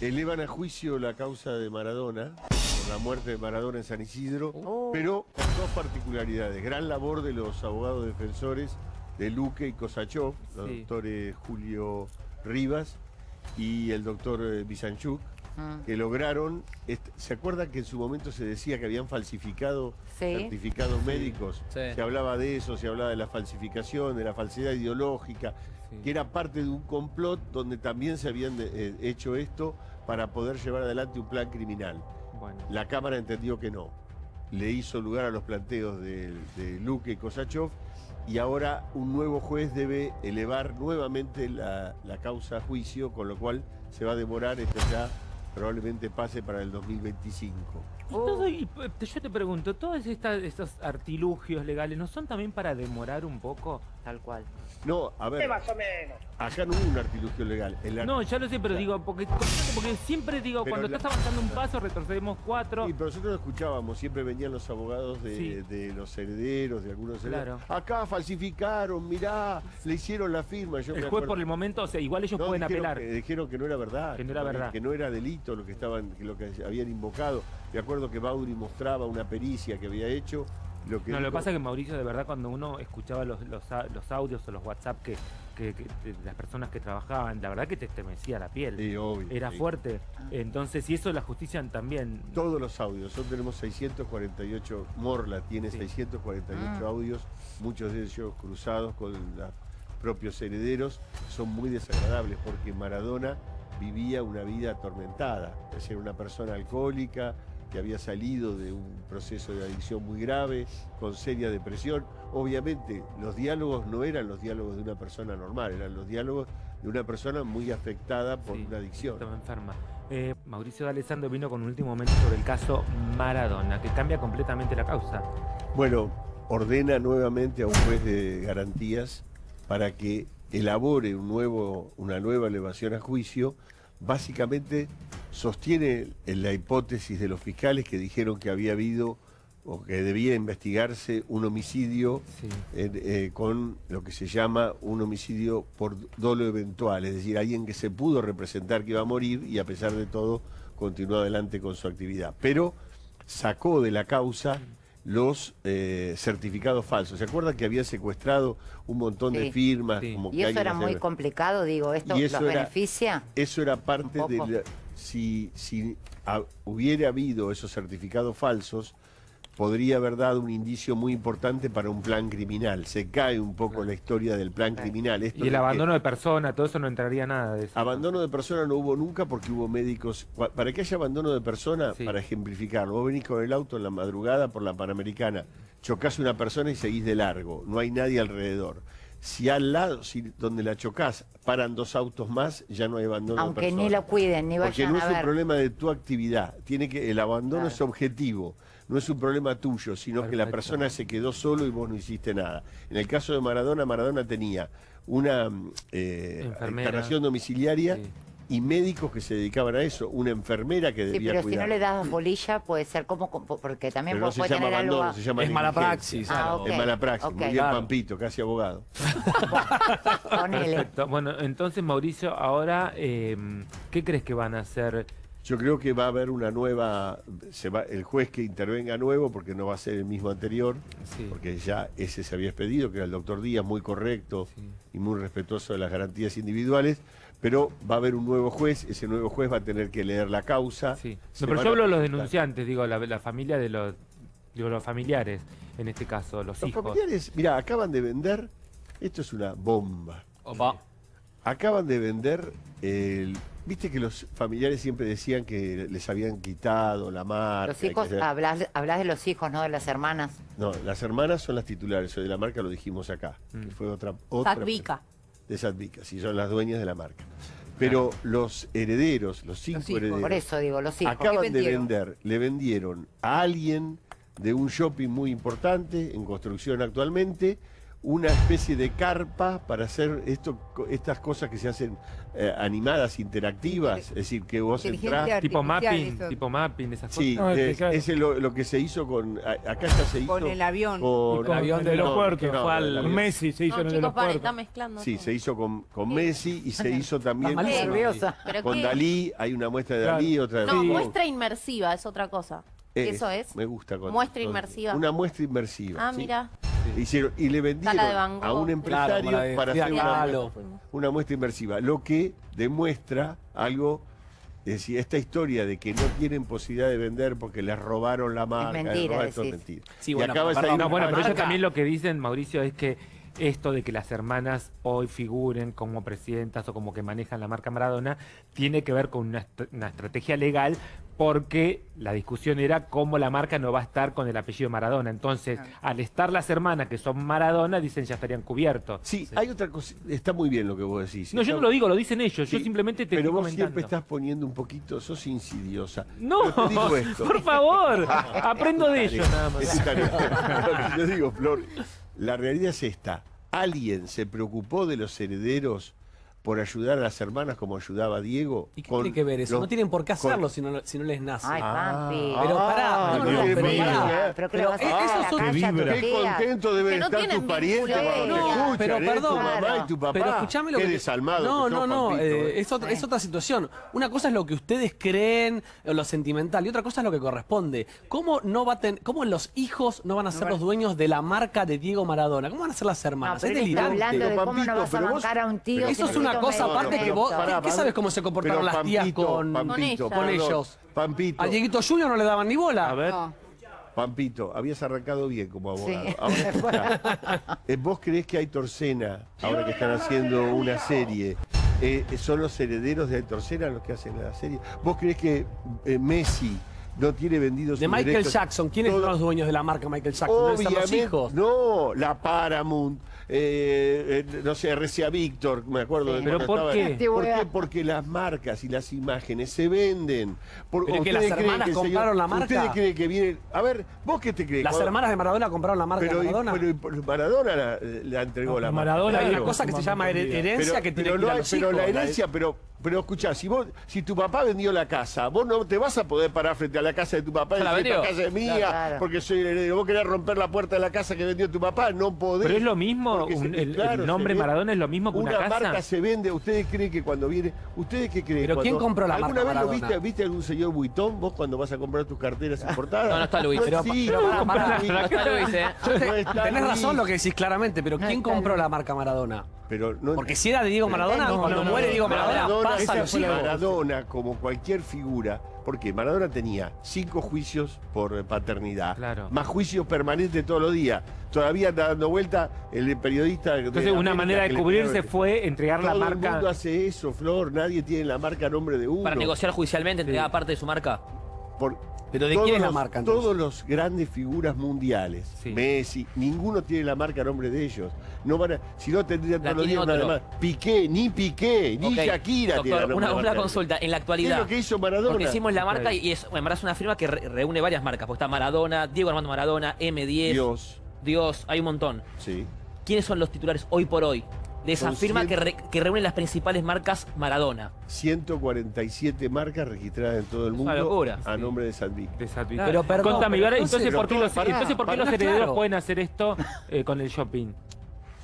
Elevan a juicio la causa de Maradona, por la muerte de Maradona en San Isidro, Oh. pero con dos particularidades. Gran labor de los abogados defensores de Luque y Kosachov, los doctores Julio Rivas y el doctor eh, Bisanchuk, Mm. que lograron, est- ¿se acuerdan que en su momento se decía que habían falsificado Sí. certificados médicos? Sí. Se hablaba de eso, se hablaba de la falsificación, de la falsedad ideológica, Sí. que era parte de un complot donde también se habían eh, hecho esto para poder llevar adelante un plan criminal. Bueno. La Cámara entendió que no. Le hizo lugar a los planteos de, de Luque y Kosachov y ahora un nuevo juez debe elevar nuevamente la, la causa a juicio, con lo cual se va a demorar, esto ya probablemente pase para el 2025. Y todo- y, eh, yo te pregunto, ¿todos esta- estos artilugios legales no son también para demorar un poco? Tal cual. No, a ver, Más o menos. acá no hubo un artilugio legal. El No, ya lo sé, pero digo, porque, porque siempre digo, Pero cuando la- estás avanzando un paso, retrocedemos cuatro. Sí, pero nosotros lo escuchábamos, siempre venían los abogados de, Sí. de los herederos, de algunos herederos. Claro. Acá falsificaron, mirá, le hicieron la firma. Yo el juez por el momento, o sea, igual ellos No, pueden dijeron apelar. Que, dijeron que no era verdad. Que no era verdad. Que no era delito lo que estaban, lo que habían invocado. Me acuerdo que Baudry mostraba una pericia que había hecho. Lo que No, lo que pasa es que Mauricio, de verdad, cuando uno escuchaba los, los, los audios o los WhatsApp que, que- las personas que trabajaban, la verdad que te estremecía la piel. Sí, obvio, Era sí. fuerte. Entonces, y eso la justicia también. Todos los audios, nosotros tenemos 648, Morla tiene Sí. 648 Ah. audios, muchos de ellos cruzados con los propios herederos, son muy desagradables porque Maradona vivía una vida atormentada, es decir, una persona alcohólica que había salido de un proceso de adicción muy grave, con seria depresión. Obviamente, los diálogos no eran los diálogos de una persona normal, eran los diálogos de una persona muy afectada por Sí, una adicción. Estaba enferma. Eh, Mauricio D'Alessandro vino con un último momento sobre el caso Maradona, que cambia completamente la causa. Bueno, ordena nuevamente a un juez de garantías para que elabore un nuevo, una nueva elevación a juicio. Básicamente sostiene en la hipótesis de los fiscales que dijeron que había habido o que debía investigarse un homicidio Sí. eh, eh, con lo que se llama un homicidio por dolo eventual, es decir, alguien que se pudo representar que iba a morir y a pesar de todo continuó adelante con su actividad. Pero sacó de la causa los eh, certificados falsos. ¿Se acuerdan que había secuestrado un montón de firmas? Sí. Como que Y eso era muy complicado, digo, ¿esto los era- beneficia? Eso era parte de la- si, si hubiera habido esos certificados falsos, podría haber dado un indicio muy importante para un plan criminal. Se cae un poco la historia del plan Claro. criminal. Esto Y el que abandono de persona, todo eso no entraría nada de eso. Abandono de persona no hubo nunca porque hubo médicos. Para que haya abandono de persona, Sí. para ejemplificarlo, vos venís con el auto en la madrugada por la Panamericana, chocás a una persona y seguís de largo, no hay nadie alrededor. Si al lado, si donde la chocás, paran dos autos más, ya no hay abandono de Aunque ni lo cuiden, ni Porque vayan no a es un problema de tu actividad. Tiene que, el abandono Claro. es objetivo. No es un problema tuyo, sino que la persona se quedó solo y vos no hiciste nada. En el caso de Maradona, Maradona tenía una mm, eh, domiciliaria Sí. Y médicos que se dedicaban a eso. Una enfermera que Sí, debía pero si cuidar. no le das bolilla, puede ser como, porque también Pero no puede, se llama tener abandono, a- se llama Es mala praxis. Ah. Es mala praxis. ok. Muy bien, Claro. Pampito, casi abogado. Perfecto. Bueno, entonces Mauricio, ahora, eh, ¿qué crees que van a hacer? Yo creo que va a haber una nueva, se va, el juez que intervenga nuevo, porque no va a ser el mismo anterior, Sí. porque ya ese se había expedido, que era el doctor Díaz, muy correcto Sí. y muy respetuoso de las garantías individuales, pero va a haber un nuevo juez, ese nuevo juez va a tener que leer la causa. Sí. se No, pero yo hablo de los denunciantes, digo, la, la familia de los, digo, los familiares, en este caso, los, Los hijos. familiares, mira, acaban de vender, esto es una bomba, Opa. acaban de vender el... Viste que los familiares siempre decían que les habían quitado la marca. Los que hijos, se- hablas, hablas de los hijos, no de las hermanas. No, las hermanas son las titulares, de la marca lo dijimos acá, Mm. que fue otra... otra Sadvika. De Sadvika, sí, son las dueñas de la marca. Pero los herederos, los cinco Los hijos, herederos, Por eso digo, los hijos. acaban ¿Qué de vender, le vendieron a alguien de un shopping muy importante, en construcción actualmente, una especie de carpa para hacer esto, estas cosas que se hacen eh, animadas, interactivas, es decir, que vos entrás... Tipo mapping, eso. tipo mapping, esas Sí, No, es que es, lo, lo que se hizo con... Acá ya se hizo Con el avión. con- con avión el de- aeropuerto. no, fue al- el. Messi se hizo No, en el aeropuerto. está mezclando. Sí, todo. se hizo con, con Messi y se hizo también con, malísimo. Nerviosa. ¿Pero con? Dalí. Hay una muestra de Claro. Dalí, otra de No, muestra inmersiva es otra cosa. Eh, ¿Eso es? Me gusta. con- Muestra con- inmersiva. Una muestra inmersiva. Ah, sí. mira. Hicieron, y le vendieron a un empresario para hacer una, muestra. Inmersiva, lo que demuestra algo, es decir, esta historia de que no tienen posibilidad de vender porque les robaron la marca, mentira, robaron- es mentira. Sí, Y bueno, acaba de perdón, salir No, bueno, pero ellos también lo que dicen, Mauricio, es que esto de que las hermanas hoy figuren como presidentas o como que manejan la marca Maradona tiene que ver con una, est- una estrategia legal porque la discusión era cómo la marca no va a estar con el apellido Maradona. Entonces, al estar las hermanas que son Maradona, dicen ya estarían cubiertos. Sí, hay otra cosa, está muy bien lo que vos decís. No, yo no lo digo, lo dicen ellos. Yo simplemente te Pero estoy vos comentando. siempre estás poniendo un poquito, sos insidiosa. No, Pero te digo esto. por favor, aprendo de ellos nada más. Es yo digo, Flor, la realidad es esta. ¿Alguien se preocupó de los herederos por ayudar a las hermanas como ayudaba Diego? ¿Y qué Con tiene que ver eso? los- no tienen por qué con- hacerlo si no, si no les nace. Ay, Pampi. Pero pará, Ah, no, no, no, qué pero pará. Pero que Pero lo vas a hacer eso son- Qué tías. contento deben no estar tus parientes cuando no, te escuchan, pero ¿eh? perdón. tu mamá y tu papá. Pero escuchame lo Qué que. desalmado no, que no, no. Pampito, eh, ¿eh? es, otra, es otra situación. Una cosa es lo que ustedes creen, o lo sentimental, y otra cosa es lo que corresponde. ¿Cómo no va a ten- cómo los hijos no van a ser los dueños de la marca de Diego Maradona? ¿Cómo van a ser las hermanas? es delirante. hablando de cómo no vas a bancar a un tío. Eso es sin una cosa aparte que vos. Pará, ¿Qué sabes cómo se comportaron las tías con, Pampito, ellos? Pampito, A Dieguito Junior no le daban ni bola. A ver. No. Pampito, habías arrancado bien como abogado. Sí. Ahora escuchá, eh, ¿Vos creés que Aitor Sena, ahora que están haciendo una serie, eh, son los herederos de Aitor Sena los que hacen la serie? ¿Vos creés que eh, Messi no tiene vendidos De Michael derechos? Jackson. ¿Quiénes Todo- son los dueños de la marca Michael Jackson? Deben ser los Obviamente, hijos. no, la Paramount, eh, eh, no sé, RCA Víctor, me acuerdo. Sí. de ¿Pero cuando por estaba- qué? ¿Por qué? Porque las marcas y las imágenes se venden. Por- Pero que ¿ustedes las creen hermanas señor- compraron la marca. ¿Ustedes creen que vienen? A ver, ¿vos qué te crees? Las Cuando- hermanas de Maradona compraron la marca pero, de Maradona. pero y Maradona la, la entregó No, la marca. Maradona Hay una cosa que se llama herencia Pero, que tiene pero que ir no a hay- los pero hijos. la herencia, pero, pero escuchá, si vos, si tu papá vendió la casa, vos no te vas a poder parar frente a la casa de tu papá y ¿Ya la decir, vendió? casa es mía, Claro. porque soy el heredero. Vos querés romper la puerta de la casa que vendió tu papá, no podés. Pero es lo mismo, un- se- el, nombre Maradona es lo mismo que una, Una casa. marca se vende, ¿ustedes creen que cuando viene, ustedes qué creen? Pero ¿quién compró la ¿Alguna marca vez lo viste, viste algún señor Vuitton vos cuando vas a comprar tus carteras importadas? No, no está Luis. Pero- sí, pero no. No está Luis, ¿eh? Te- tenés Luis. razón lo que decís claramente, pero ¿quién compró la marca Maradona? Pero no, Porque si era de Diego Maradona, No, cuando no, muere Diego Maradona, Maradona, pasa los. Maradona, como cualquier figura, porque Maradona tenía cinco juicios por eh, paternidad, Claro. más juicios permanentes todos los días. Todavía anda dando vuelta el periodista. de Entonces, una América manera de cubrirse fue entregar la Todo el marca. mundo hace eso, Flor. Nadie tiene la marca a nombre de uno. Para negociar judicialmente, entregar parte de su marca. Por- Pero ¿de todos quién es la los- marca, entonces? Todos los grandes figuras mundiales, Sí. Messi, ninguno tiene la marca a nombre de ellos. No van a, si no tendrían todos los días una. Piqué, ni Piqué, ni. Shakira tiene la una, una marca. consulta. En la ¿Qué actualidad. es lo que hizo Maradona? Porque hicimos la marca y es, en verdad es una firma que re- reúne varias marcas. Porque está Maradona, Diego Armando Maradona, M10, Dios. Dios, hay un montón. sí. ¿Quiénes son los titulares hoy por hoy de esa firma cien- que, re- que reúne las principales marcas Maradona? 147 marcas registradas en todo el mundo locura. a nombre de Sandic. de. Pero perdón, Contame, pero entonces- entonces, ¿por qué los, pará, entonces, ¿por qué pará, los herederos claro. pueden hacer esto eh, con el shopping?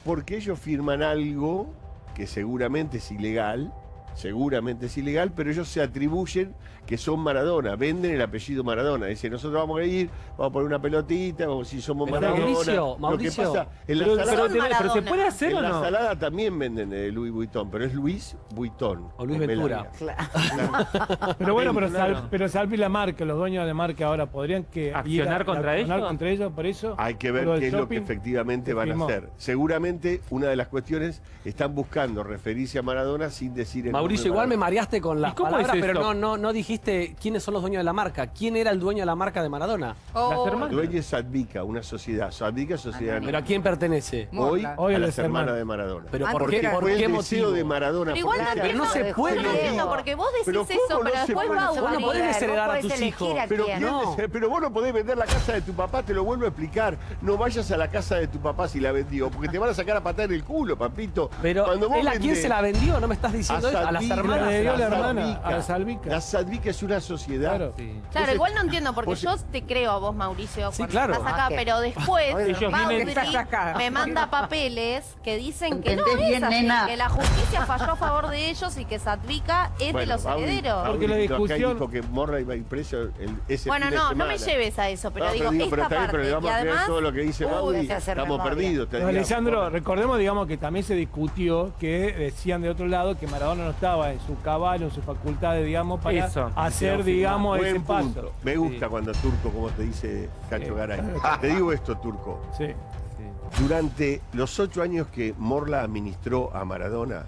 Porque ellos firman algo que seguramente es ilegal, seguramente es ilegal, pero ellos se atribuyen que son Maradona, venden el apellido Maradona. Dicen, nosotros vamos a ir, vamos a poner una pelotita, vamos, si somos Pero Maradona. Mauricio, Lo que Mauricio, pasa, en la Pero, salada, pero, pero ¿se puede hacer en o la no? salada también venden eh, Louis Vuitton, pero es Luis Vuitton. O Luis Ventura. larga. Pero bueno, pero, Claro. Sal- pero Salvi la marca, los dueños de marca ahora podrían que ¿Accionar ir contra accionar ellos? contra ellos por eso. Hay que ver qué es lo que efectivamente van a hacer. Seguramente una de las cuestiones están buscando referirse a Maradona sin decir el Mauricio, igual me mareaste con las ¿Y cómo palabras, es pero no, no, no dijiste quiénes son los dueños de la marca. ¿Quién era el dueño de la marca de Maradona? Oh, Las hermanas. Dueño es Sadvica, una sociedad. Sadvica es sociedad ¿Pero a quién pertenece? hoy, Hoy a las hermanas hermanas. de Maradona. ¿Pero Ah, por porque qué, por fue qué el motivo? de Maradona. Pero igual no se- Pero no entiendo. se puede. No entiendo, porque vos Pero decís eso, ¿cómo no pero se después puede? va a Vos no podés desheredar a tus hijos. Pero, quién. ¿quién No. desea- pero vos no podés vender la casa de tu papá, te lo vuelvo a explicar. No vayas a la casa de tu papá si la vendió, porque te van a sacar a patar el culo, papito. Pero Cuando vos él a quién se la vendió, no me estás diciendo eso? A las hermanas. Le dio la hermana, Sadvica. a la Salvica. La Sadvica es una sociedad. Claro. Sí. Claro, igual no entiendo, porque vos- yo te creo a vos, Mauricio, Sí, cuando claro. estás acá, Ah, que- pero después Mauri acá. me manda papeles que dicen que no ¿Entendés es bien, así, nena? que la justicia falló a favor de ellos y que Sadvica es de los Mauri- herederos. Porque la acá discusión- dijo que Morra iba a ir preso el, ese Bueno, fin de no, no me lleves a eso, pero No, digo, pero esta pero está bien, parte. pero le vamos y a creer además, todo lo que dice Mauri. Estamos perdidos. Alessandro, recordemos, digamos, que también se discutió que decían de otro lado que Maradona no estaba en su caballo, en sus facultades, digamos, para Eso, hacer, digamos, Buen ese punto. paso. Me gusta Sí. cuando Turco, como te dice Cacho Sí. Garay. Te digo esto, Turco. Sí. Sí. Durante los ocho años que Morla administró a Maradona,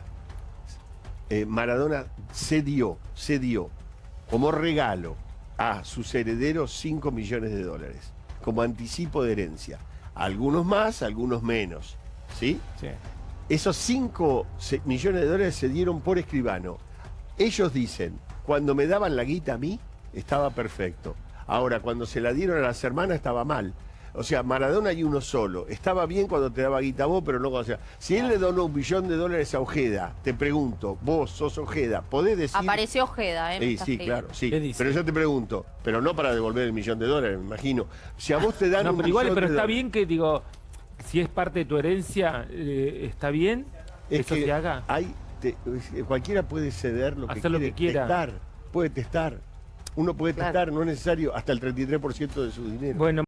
eh, Maradona cedió, cedió como regalo a sus herederos 5 millones de dólares, como anticipo de herencia. Algunos más, algunos menos. ¿Sí? Sí. Esos 5 millones de dólares se dieron por escribano. Ellos dicen, cuando me daban la guita a mí, estaba perfecto. Ahora, cuando se la dieron a las hermanas, estaba mal. O sea, Maradona hay uno solo. Estaba bien cuando te daba guita a vos, pero no cuando... O sea, si él le donó un billón de dólares a Ojeda, te pregunto, vos sos Ojeda, ¿podés decir... apareció Ojeda, ¿eh? Sí, sí, claro, sí. ¿Qué dice? Pero yo te pregunto, pero no para devolver el millón de dólares, me imagino. Si a vos te dan No, un pero igual, millón pero de está dólares- bien que, digo, si es parte de tu herencia, eh, está bien que es eso que se haga. Hay, te- cualquiera puede ceder lo que Hacer lo quiere, que quiera. testar, puede testar. Uno puede Claro. testar, no es necesario hasta el 33% de su dinero. Bueno,